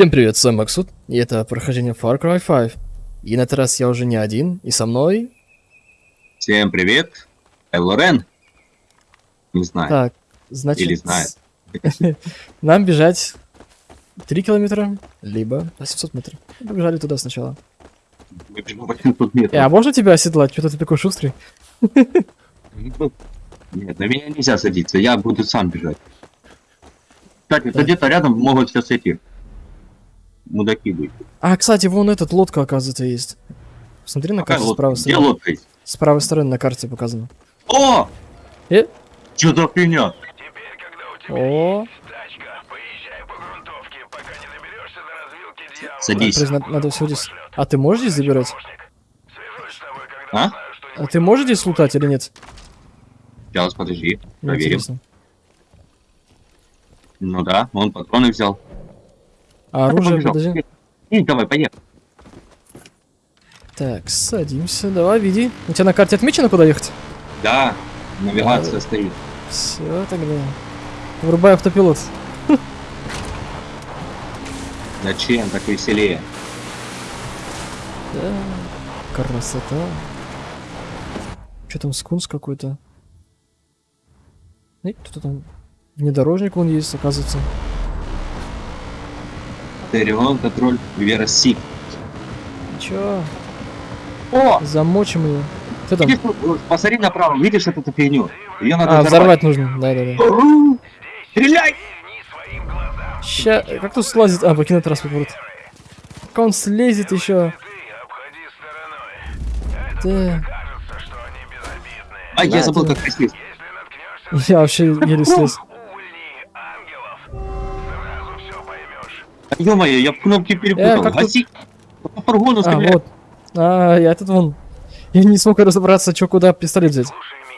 Всем привет, с вами Максут, и это прохождение Far Cry 5. И на этот раз я уже не один, и со мной... Всем привет, я Лорен. Не знаю. Так, значит... Или знает. Нам бежать 3 километра, либо 800 метров. Побежали туда сначала. Мы бежим 800 метров. Э, а можно тебя оседлать? Что ты такой шустрый? Нет, на меня нельзя садиться, я буду сам бежать. Кстати, Да. где-то рядом могут сейчас эти мудаки быть. А, кстати, вон этот лодка, оказывается, есть. Смотри на карте с лодка? правой Где стороны. лодка есть? С правой стороны на карте показано. О! Э? Что за фигня? О, Садись. есть надо, надо все здесь... А ты можешь здесь забирать? А? А ты можешь здесь лутать или нет? Сейчас, подожди, проверим. интересно. Ну да, он патроны взял. А оружие, подожди. И, давай, поехали. Так, садимся, давай, веди. У тебя на карте отмечено, куда ехать? Да, навигация Да. стоит. Все, тогда. Врубай автопилот. Зачем так веселее? Да, красота. Что там, скунс какой-то? Эй, кто-то там... Внедорожник он есть, оказывается. Терион, контроль, Вера Си. Чё? О! Замочим ее. Кто там? Видишь, вот, посмотри направо, видишь вот эту фигню? Ее надо А, взорвать. взорвать нужно. Да-да-да. Стреляй! Ща... Как тут слазит? А, покинуть транспорт. Вот. Как он слезет еще? Да. А, я забыл, как присесть. Я вообще еле слез. Ё-моё, я кнопки перепутал. Э, как тут- Гаси! По фургону А, вот. А, я тут вон. Я не смог разобраться, что куда пистолет взять.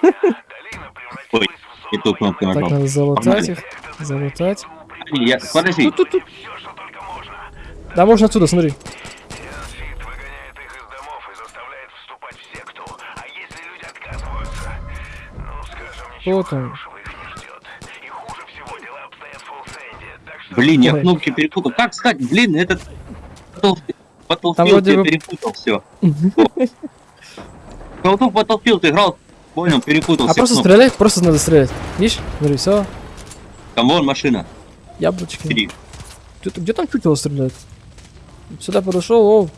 Ой, и ту кнопку Так, нажал. надо залутать их. Залутать. Я... Подожди, Тут, тут, тут. Да, можно отсюда, смотри. Вот он. Блин, я Ой. кнопки перепутал. Как стать? Блин, этот... потол- Потолпил, вроде я бы- перепутал все. Потолпил, ты играл, понял, перепутал А все просто кнопки. стрелять, просто надо стрелять. Видишь? Смотри, все. Там вон машина, Яблочки. три. Где, где там чутило стреляет? Сюда подошел, о.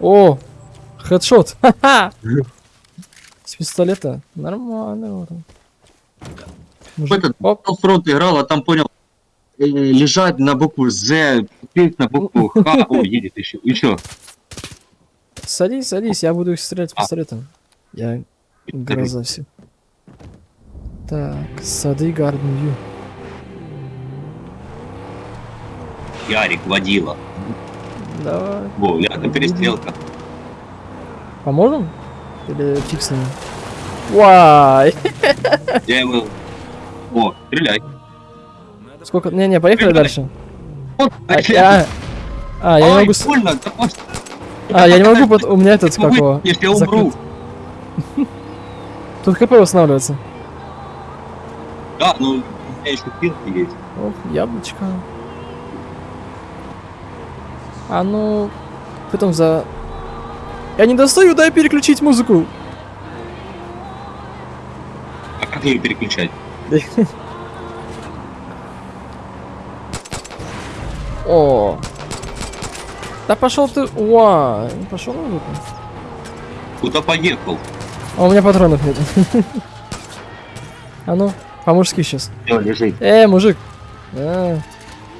О, хедшот. Ха-ха. С пистолета. Нормально. вот он. Мужик. Этот Оп. фронт играл, а там понял, лежать на букву З, пить на букву Х, о, едет еще, еще. Садись, садись, я буду их стрелять А. пистолетом. Я гроза все. Так, сады Гарден Ю. Ярик водила. Давай. Во, рядом перестрелка. Поможем? Или фикснем? Вай! Я его... О, стреляй. Сколько? Не-не, поехали дальше. А, я... А, я не могу... А, я не могу, у меня этот, как вы- его... если я умру. Тут ХП восстанавливается. Да, ну, у меня еще пилки есть. Ох, яблочко. А ну... Что там за... Я не достаю, дай переключить музыку. А как ее переключать? О. Да пошел ты... Уа, пошел музыку. Куда поехал? А у меня патронов нет. А ну, по-мужски сейчас. Все, лежи. Э, мужик. А,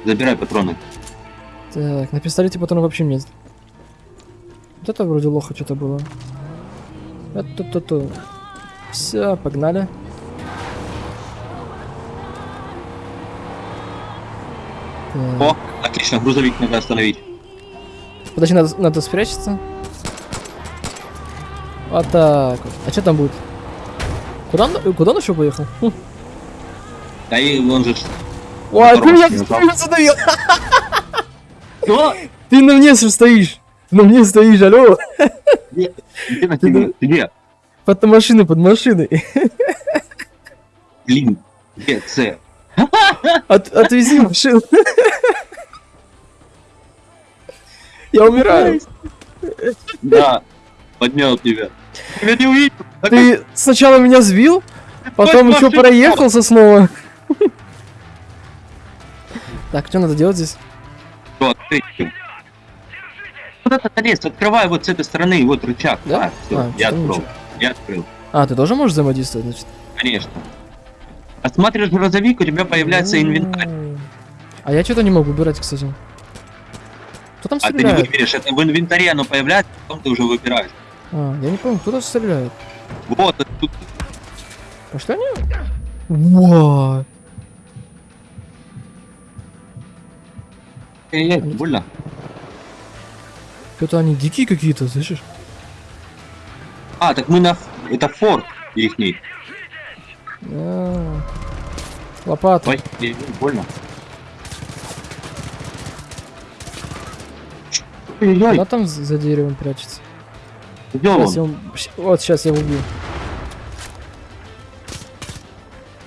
Забирай патроны. так, на пистолете патронов вообще нет. Вот это вроде лоха что-то было. Это-то-то. Все, погнали. Так, О, отлично, грузовик надо остановить. Подожди, надо, надо спрячься. Вот так вот. А что там будет? Куда он, куда он еще поехал? Хм. Да и он же... Ой, ты меня ты задавил! Что? Ты на мне стоишь! На мне стоишь, алло! Где на тебе? Где? Под машиной, под машиной. Блин, где С? От, отвези машину. Я умираю. Да, поднял тебя. Тебя не увидел. Ты сначала меня сбил, потом еще проехался снова. Так, что надо делать здесь? что, открыть? Вот этот арест, открывай вот с этой стороны, вот рычаг. Да? А, А, я открыл. ничего. Я открыл. А, ты тоже можешь взаимодействовать, значит? Конечно. Осматриваешь грузовик, у тебя появляется инвентарь. А я что-то не могу выбирать, кстати. Кто там А ты не стреляет? выберешь, это в инвентаре оно появляется, потом ты уже выбираешь. А, я не помню, кто там стреляет. Вот, тут Пошли они? Во! Эй, больно. Что-то они дикие какие-то, слышишь? А, так мы на... Это форт ихний. А, Лопата. Ой, эй, больно. Ой-ой, Куда там за деревом прячется? где я он? щ- Вот, сейчас я его убью.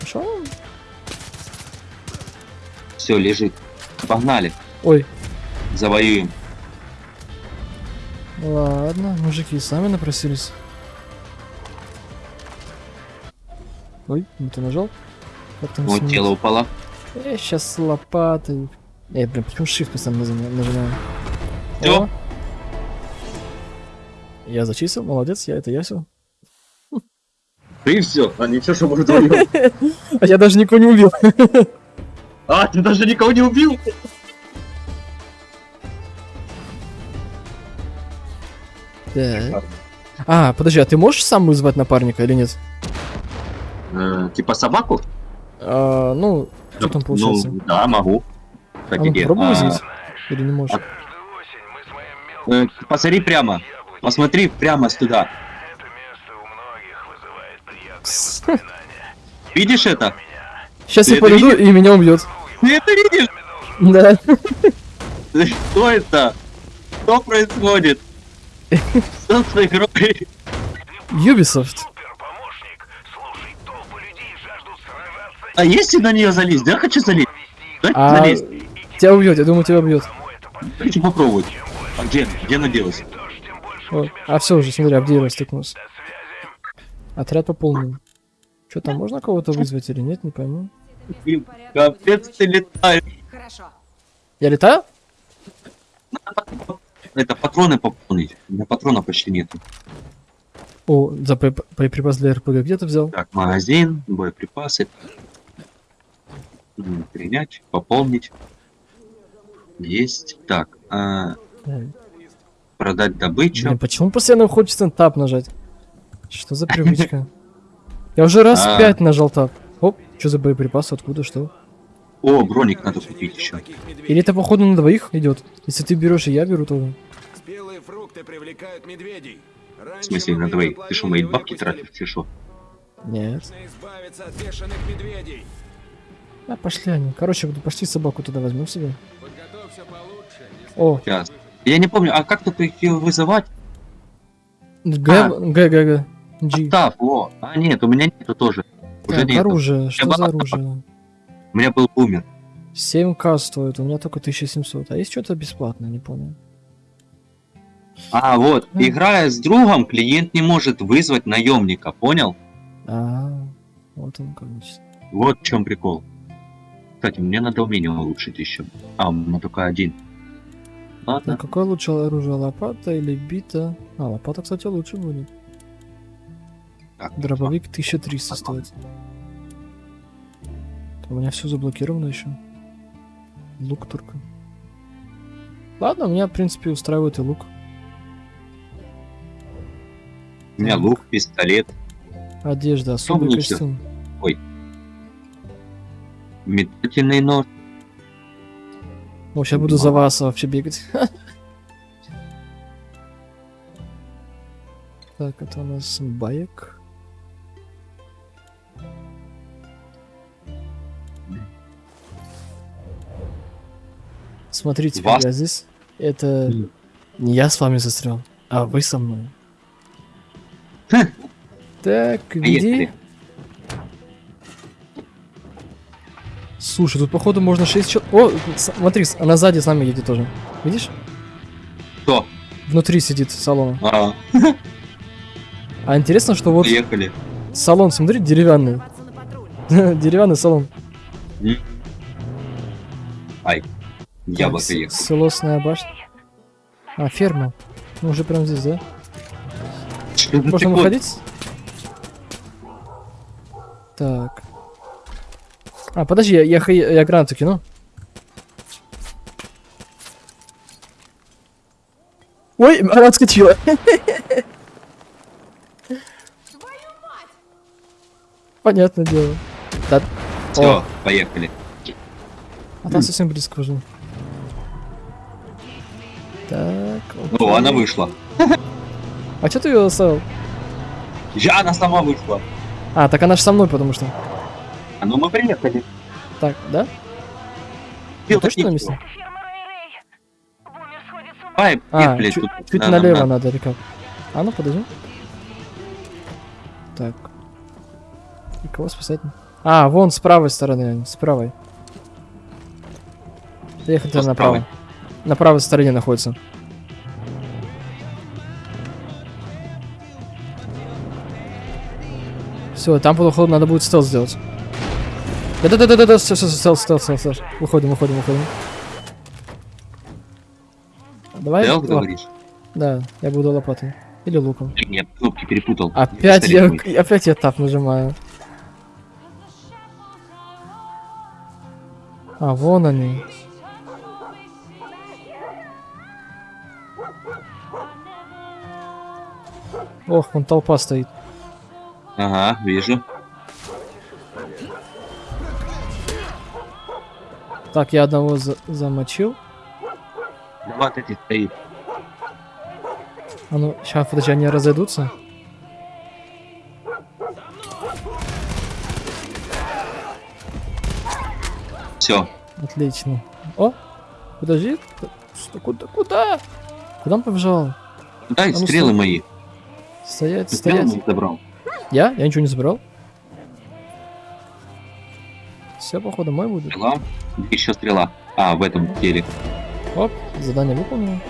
Пошел? Все, лежит. Погнали, Ой, завоюем. ладно, мужики сами напросились. Ой, не ты нажал? Как там Вот сменить? тело упало. Я сейчас лопатой. Эй, блин, почему shift постоянно нажимаю? О. Я зачистил, молодец, я это я все. Ты все, а ничего, что мы вдвоем. А я даже никого не убил. А, ты даже никого не убил? А, подожди, а ты можешь сам вызвать напарника или нет? Э, Типа собаку? А, ну, что там получается? Ну, да, могу. а Кстати, ну где? попробуй А, вызвать. Или не можешь? Э, Посмотри прямо. Посмотри прямо туда. Видишь это? Сейчас Ты я это подойду, и меня убьет. Ты это видишь? Да. Что это? Что происходит? Что с игрой? Ubisoft. А если на нее залезть? Да, хочу залезть. Да, А залезть. тебя убьет, я думаю, тебя убьет. Хочу попробовать. А где? Где она делась? Вот. А все уже, смотри, Абдеева стыкнулся. Отряд пополнен. Что там, можно кого-то вызвать или нет, не пойму. Капец ты летаешь. Хорошо. Я летаю? Это патроны пополнить. У меня патрона почти нет. О, за боеп- боеприпас для РПГ где ты взял? Так, магазин, боеприпасы. Принять, пополнить. Есть. Так, а, продать добычу. почему постоянно хочется тап нажать? Что за привычка? Я уже раз А. пять нажал тап. Оп, что за боеприпасы, откуда, что? О, броник надо купить еще. Или это походу на двоих идет? Если ты берешь, и я беру тоже. Спелые фрукты привлекают медведей. В смысле, на двоих? Ты что, мои бабки тратишь, ты что? Нет. Нужно избавиться от бешеных медведей. А, пошли они. Короче, буду пошли собаку туда возьмем себе. Подготовься получше. если О, Сейчас. Я не помню, а как тут их вызывать? Г, А. Г, Г, Г. G. О. А, нет, у меня нету тоже. Уже Так, нету. оружие. Что за оружие? У меня был бумер. 7к стоит, у меня только 1700. А есть что-то бесплатное, не понял. А, вот, Мгм. играя с другом, клиент не может вызвать наемника, понял? А, вот он как значит. Вот в чем прикол. Кстати, мне надо умение улучшить еще. А, у меня только один. Ладно. Так, какое лучше оружие, лопата или бита? А, лопата, кстати, лучше будет. Так, Дробовик 1300 стоит. У меня все заблокировано еще. Лук только. Ладно, меня, в принципе, устраивает и лук. У меня лук, пистолет, Одежда, особый костюм. метательный нож. О, сейчас буду за вас вообще бегать. Так, это у нас баек. Смотрите, Вас? я здесь. Это не я с вами застрял, а вы со мной. Хм. Так, веди. Слушай, тут походу можно 6 человек. О, смотри, она сзади с нами едет тоже. Видишь? Кто? Внутри сидит салона. А, А интересно, что вот поехали. салон, смотри, деревянный. Деревянный салон. Ай, яблоко Так, с- ехал. Силосная башня. А, ферма. Ну, уже прям здесь, да? Можно выходить? Так. А, подожди, я, я, я гранату кину. Ой, она отскочила. Понятное дело. Да. Все, О, поехали. а там совсем близко уже. Так. О, окей. она вышла. А что ты ее оставил? Я, она сама вышла. А, так она же со мной, потому что. А ну мы приехали. Так, да? Ты точно на месте? Ай, А, блядь, чуть, тут чуть на- налево на- надо или как? А ну подожди. Так. И кого спасать? А, вон с правой стороны, с правой. Ехать направо. правой? На правой стороне находится. Все, там походу надо будет стелс сделать. Да-да-да-да-да, все, все, стелс, стелс, стелс, стелс. Выходим, выходим, выходим. Давай. Стелс, говоришь? Да, я буду лопатой. Или луком. Нет, кнопки перепутал. Опять я, мой. опять я тап нажимаю. А, вон они. Ох, вон толпа стоит. Ага, вижу. Так, я одного за- замочил. Два вот эти стоит. А ну, сейчас, подожди, они разойдутся. Все. Отлично. О, подожди. Куда, куда? Куда он побежал? Дай А ну, стрелы стой. мои. Стоять, Ты стоять. забрал. Я? Я ничего не забрал. Все, походу, мой будет. Стрела. Еще стрела. А, в этом теле. Оп, задание выполнено.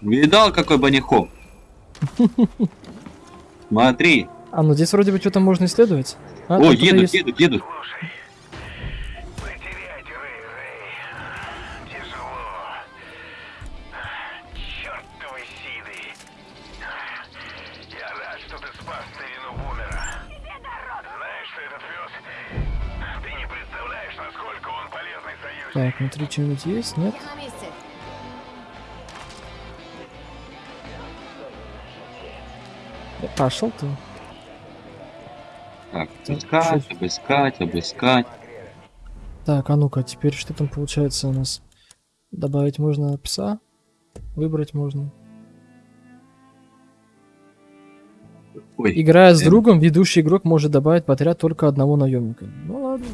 Видал, какой банихоп? Смотри. А, ну здесь вроде бы что-то можно исследовать. А, О, едут, есть. едут, едут. Так, внутри что-нибудь есть? Нет? Да Пошел ты. Так, обыскать, чё- обыскать, обыскать. Так, а ну-ка, теперь что там получается у нас? Добавить можно пса? Выбрать можно. Ой, Играя с эм. другом, ведущий игрок может добавить в отряд только одного наемника. Ну ладно.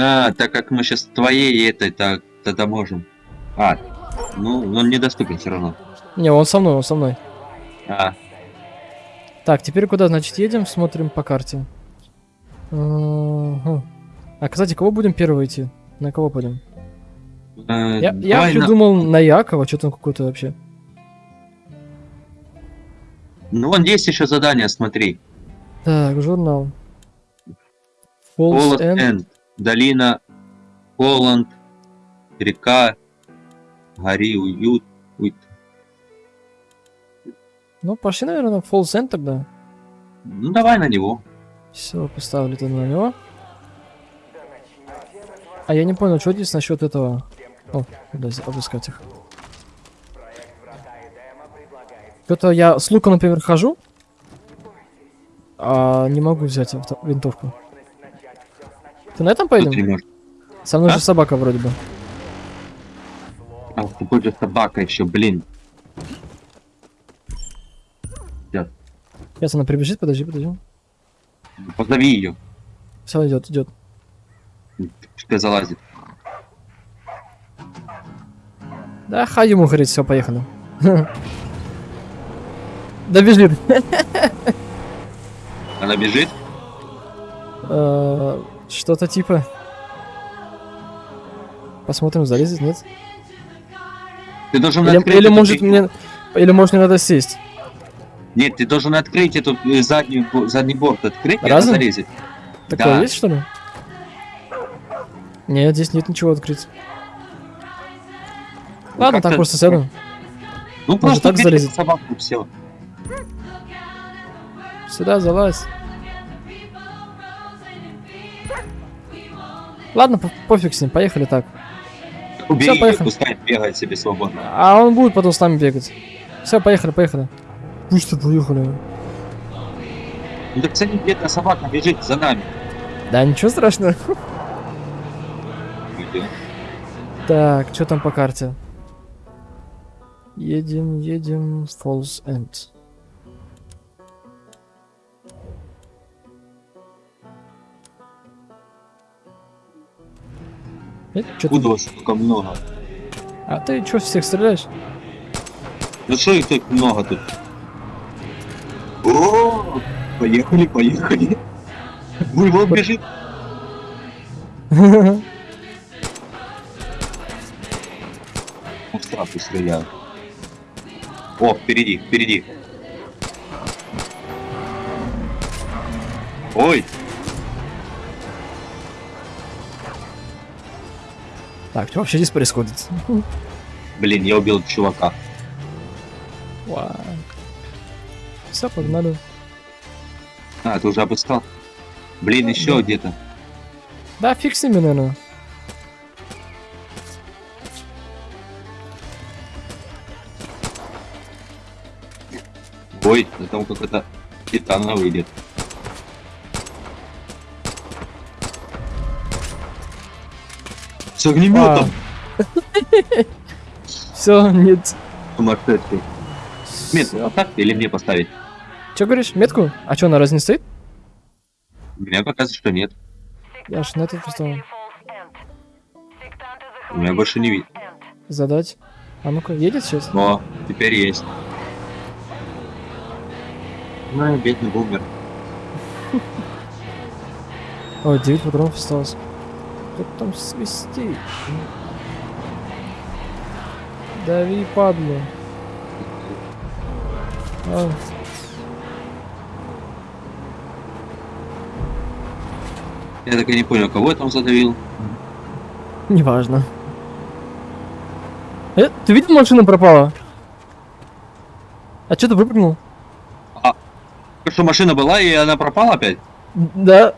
А, так как мы сейчас твоей этой, так тогда можем. А, ну, он недоступен все равно. Не, он со мной, он со мной. А, Так, теперь куда, значит, едем? Смотрим по карте. А, кстати, кого будем первого идти? На кого пойдем? э, Я, я вообще на- думал на Якова, что там какой-то вообще. Ну, вон есть еще задание, смотри. Так, журнал. Falls Голос End. Энд. Долина. Холланд. Река. Гори, уют. Уй. Ну, пошли, наверное, в End тогда. Ну, давай на него. Все, поставили тогда на него. А я не понял, что здесь насчет этого. О, куда обыскать их. Что-то я с лука, например, хожу, а не могу взять винтовку. Ты на этом поедем? может. Со мной А? же собака вроде бы. А, какой же собака еще, блин. Сейчас она прибежит, подожди, подожди. Позови ее. Все, идет, идет. Пускай залазит. Да, хай ему говорит, все, поехали. Да бежит. Она бежит? Что-то типа. Посмотрим, залезет, нет? Ты должен Или, открыть или может мне... Или может мне надо сесть? Нет, ты должен открыть эту э, заднюю, задний борт, открыть, и она Разом? залезет. Такое Да. есть, что ли? Нет, здесь нет ничего открыть. Ну, Ладно, так просто сяду. Ну, просто так залезет? собаку, все. Сюда залазь. Ладно, по- пофиг с ним, поехали так. Убери, поехали. пускай бегает себе свободно. А он будет потом с нами бегать. Все, поехали, поехали. Пусть ты поехали. Ну так смотри, бедная собака бежит за нами. Да, ничего страшного. Так, что там по карте? Едем, едем, Falls End. Вас столько много? А ты что, всех стреляешь? Ну что их тут много тут? О, поехали, поехали. Ой, вон бежит. Ну, сразу стреляю. О, впереди, впереди. Ой, Так, что вообще здесь происходит? блин, я убил чувака. Все, погнали. А, ты уже обыскал? Блин, еще Да. где-то. Да, фиг с ними, наверное. Ой, да там какой-то титана выйдет. С огнеметом! Все, нет. Сумасшедший. Метку Всё. поставь или мне поставить? Че говоришь, метку? А что, она разве не стоит? Мне показывает, что нет. Я ж на этот поставил. У меня больше не видно. Задать. А ну-ка, едет сейчас? Но теперь есть. Ну, бедный бумер. О, 9 патронов осталось. Кто там свистит? Дави, падлу. А, Я так и не понял, кого я там задавил. неважно. Э, ты видел, машина пропала? А что ты выпрыгнул? Что машина была и она пропала опять? Да.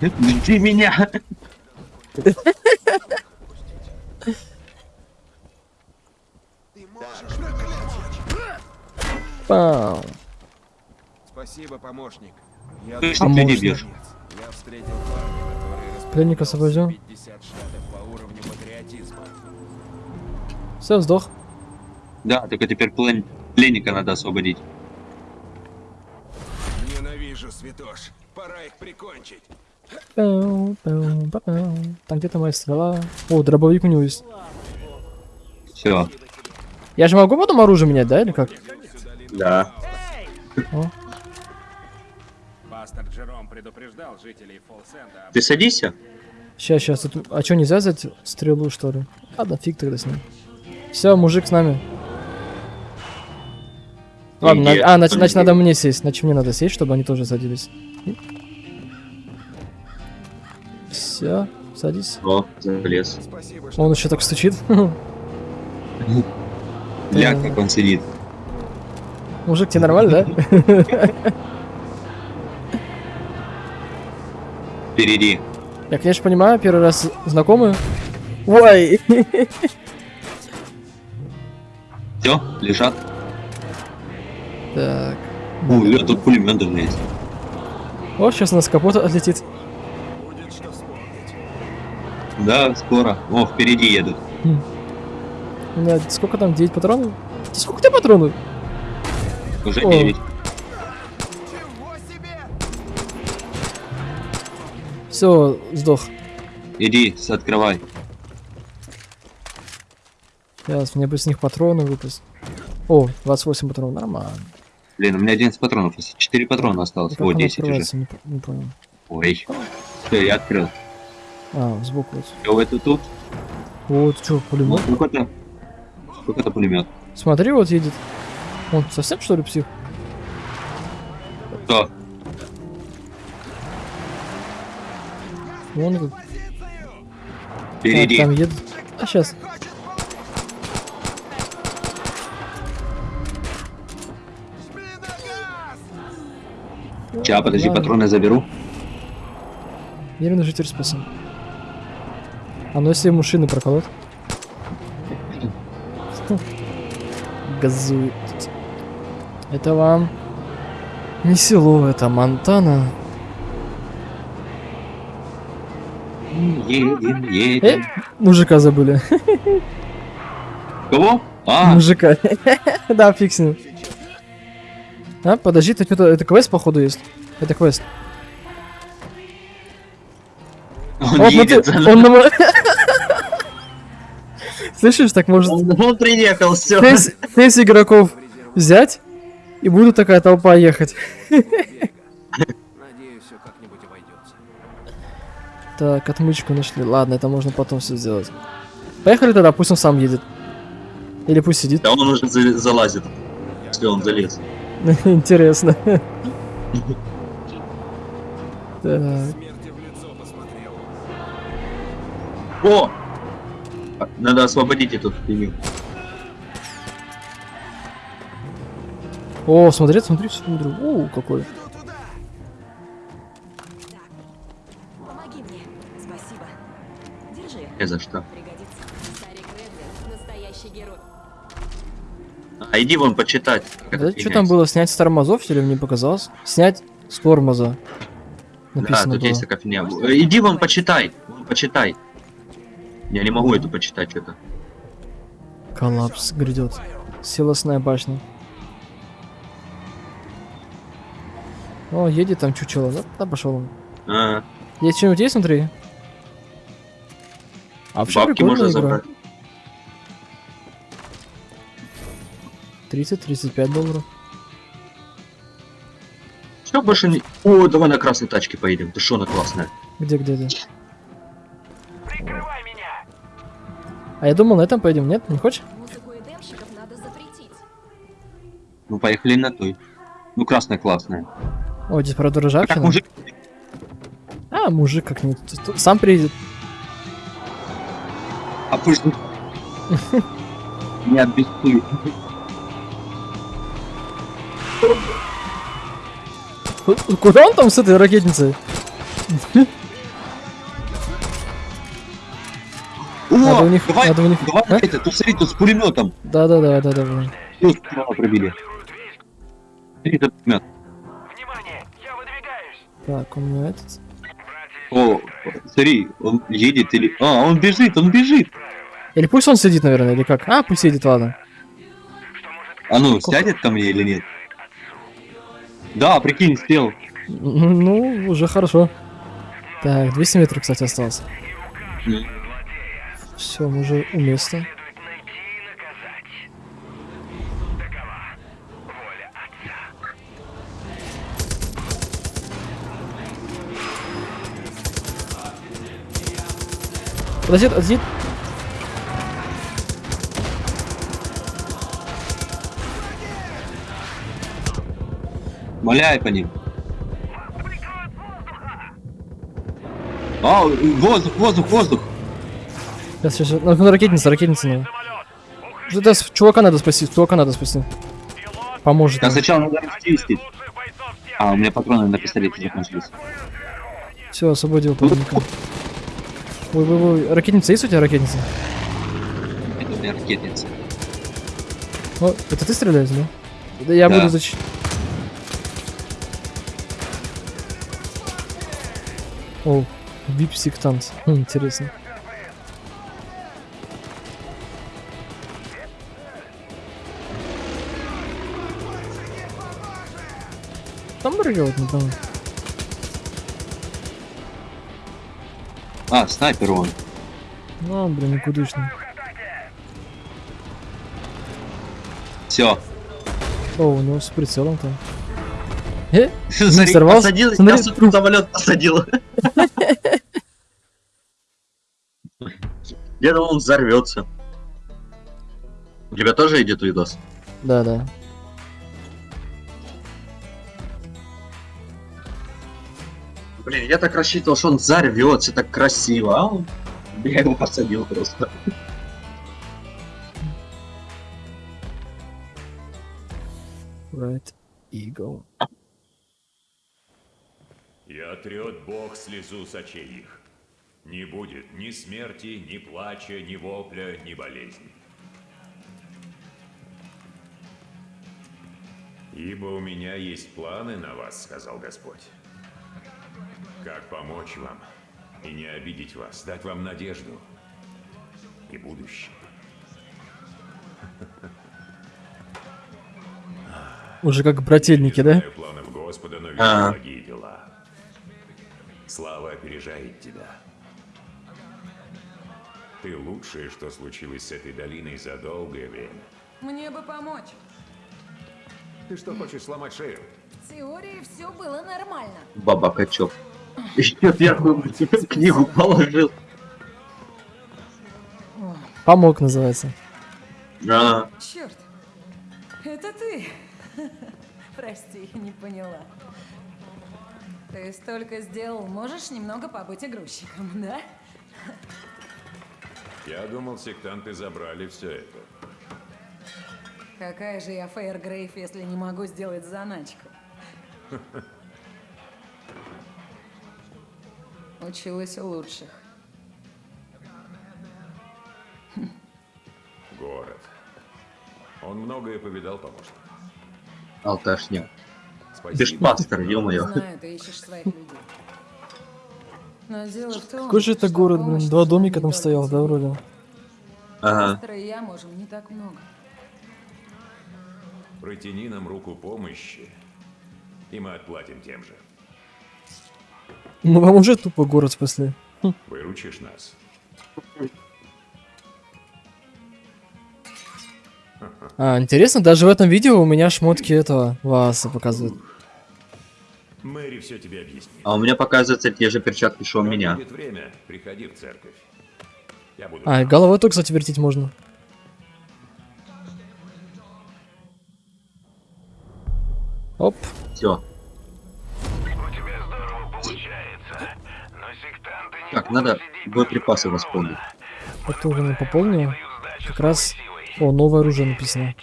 Жди меня! Пау. Спасибо, помощник. Я Ты что ты не бьешь? Я встретил парня, который Пленника освободил. 50 штатов по уровню патриотизма. Все, сдох. Да, только теперь плен- пленника надо освободить. Ненавижу, святош. Пора их прикончить. Там где-то моя стрела. О, дробовик у него есть. Все. Я же могу потом оружие менять, да, или как? Да. Пастор Джером предупреждал жителей Фолсенда Ты садишься? Сейчас, сейчас. Тут... А что, нельзя взять стрелу, что ли? Ладно, фиг тогда с ним. Все, мужик с нами. Ладно, на- а, значит, значит, надо мне сесть. Значит, мне надо сесть, чтобы они тоже садились. Все, садись. О, залез. Он еще так стучит. Ля, как он сидит. Мужик, тебе нормально, да? Впереди. Я, конечно, понимаю, первый раз знакомы. Ой! Все, лежат. Так. Ой, а тут пулемет даже есть. О, сейчас у нас капот отлетит. Да, скоро. О, впереди едут. У меня сколько там? 9 патронов? Сколько тебя патронов? Уже О. 9. Все, сдох. Иди, открывай. Сейчас, мне бы с них патроны выпасть. О, 28 патронов, нормально. Блин, у меня 11 патронов. 4 патрона осталось. Как О, оно 10 уже. Не, не понял. Ой. Все, я открыл. А, сбоку вот. Это тут. Вот, что, пулемет? Это? Сколько это пулемет? Смотри, вот едет. Он совсем что ли псих? Что? Вон этот. Впереди. А, там едет. А, сейчас. Сейчас, подожди, патроны заберу. Нервный житель спасен. А ну если ему шины проколот? Газует. Это вам не село, это Монтана. Едем, Э, едем. мужика забыли. Кого? А, Мужика. Да, фиг с ним. А, подожди, это, это квест, походу, есть. Это квест. он О, едет смотри, за он на мо- Слышишь, так может Он, он приехал, все. шесть игроков взять, и будет такая толпа ехать. Надеюсь, все как-нибудь обойдется. Так, отмычку нашли. Ладно, это можно потом все сделать. Поехали тогда, пусть он сам едет. Или пусть сидит. Да он уже за- залазит. Если он залез. Интересно. Так, Смерти в лицо посмотрел. О! Надо освободить эту фигню. О, смотри, смотри, смотри. О, какой. Помоги мне. Спасибо. Держи. Не за что. Пригодится. Старик Редвин — настоящий герой. А иди вон почитать. Да, что там было? Снять с тормозов или мне показалось? Снять с тормоза. Да, Написано тут было. есть такая фигня. Иди вон почитай. Вон почитай. Я не могу эту почитать что-то. Коллапс грядет. Силосная башня. О, едет там чучело. Да, да пошел он. А, Есть что-нибудь есть внутри? А вообще бабки можно игра. забрать. 30-35 долларов. Что больше не... О, давай на красной тачке поедем. Ты что, она классная. Где, где, где? А я думал, на этом поедем, нет? Не хочешь? Ну, поехали на той. Ну, красная классная. О, здесь правда А ржавчина. как мужик? А, мужик как-нибудь. Сам приедет. А пусть... Не обессуй. Ку- Куда он там с этой ракетницей? Надо у них- давай, надо у них- давай а? это, тут смотри, тут с пулеметом. Да, да, да, да, да. да. Тут справа пробили. Смотри, этот пулемет. Внимание! Я выдвигаюсь! Так, у меня этот. О, смотри, он едет или... А, он бежит, он бежит. Или пусть он сидит, наверное, или как? А, пусть сидит, ладно. А ну, сядет ко мне или нет? Да, прикинь, сел. Ну, уже хорошо. Так, 200 метров, кстати, осталось. М. Все, мы уже у места. Следует найти и наказать. Такова воля отца. Подожди, подожди. Моляй по ним. А, воздух, воздух, воздух. Сейчас, сейчас, сейчас. Ну, ракетница, ракетница надо. Да, с- чувака надо спасти, чувака надо спасти. Поможет. Да сначала надо расчистить. А, у меня патроны на пистолете закончились. Все, освободил пленника. Ой, ой, ой, ракетница есть у тебя ракетница? Это у меня ракетница. О, это ты стреляешь, да? Да я Да. буду зач... О, вип-сектант. Хм, интересно. Не там. А, снайпер он. Ну, блин, никудышный. Все. О, у него с прицелом там. Э? Смотри, посадил, Смотри, я супер самолет посадил. Я думал, он взорвется. У тебя тоже идет видос? Да, да. Я так рассчитывал, что он взорвется так красиво, а он... Я его посадил просто. Right. Eagle. И отрет Бог слезу с очей их. Не будет ни смерти, ни плача, ни вопля, ни болезни. Ибо у меня есть планы на вас, сказал Господь. Как помочь вам и не обидеть вас, дать вам надежду и будущее. Уже как брательники, да? Планов Господа, но вижу А. благие дела. Слава опережает тебя. Ты лучшее, что случилось с этой долиной за долгое время. Мне бы помочь. Ты что, хочешь сломать шею? В теории все было нормально. Баба Качев. Еще первую книгу положил. Помог называется. А, Черт. Это ты. Прости, не поняла. Ты столько сделал, можешь немного побыть игрушечком, да? Я думал, сектанты забрали все это. Какая же я Фейер Грейф, если не могу сделать заначку? Училась у лучших. Город. Он многое повидал, помощник. Алташня. Спасибо. Бешпастер, ё-моё. Знаю, ты ищешь своих людей. Но дело в том, Какой же это город, блин? Два домика там стоял, да, вроде? Ага. Пастора и я можем не так много. Протяни нам руку помощи, и мы отплатим тем же. Ну вам уже тупо город спасли. Выручишь нас. А, интересно, даже в этом видео у меня шмотки этого Васа показывают. Мэри все тебе объяснит. А у меня показываются те же перчатки, что у меня. будет время, приходи в церковь. Я буду... А, и головой только, кстати, вертеть можно. Оп. Все. Так, надо боеприпасы восполнить. Это уже пополнил. Как раз... О, новое оружие написано.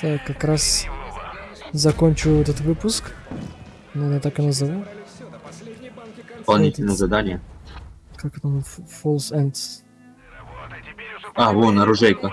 Так, как раз закончу этот выпуск. Наверное, так и назову. Дополнительное задание. Как? F- False Ends. А, вон, оружейка.